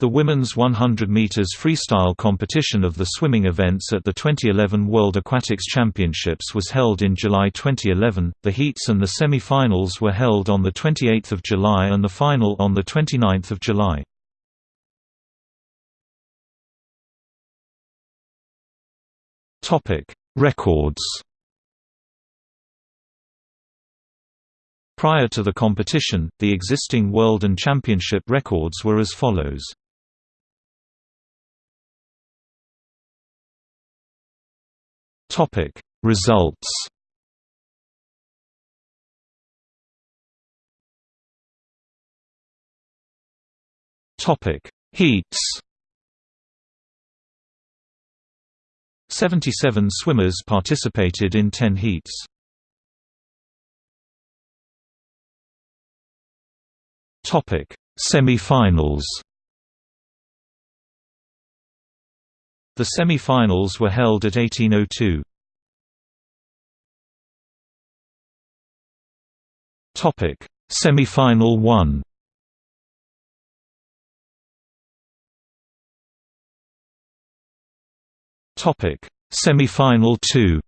The women's 100 meters freestyle competition of the swimming events at the 2011 World Aquatics Championships was held in July 2011. The heats and the semi-finals were held on the 28th of July and the final on the 29th of July. Topic: Records. Prior to the competition, the existing world and championship records were as follows. Topic. Results Topic. Heats 77 swimmers participated in 10 heats. Topic. Semi-finals The semi-finals were held at 1802. Topic: Semi-final 1. Topic: Semi-final 2.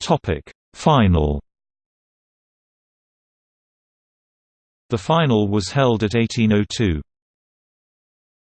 Topic: Final The final was held at 1802.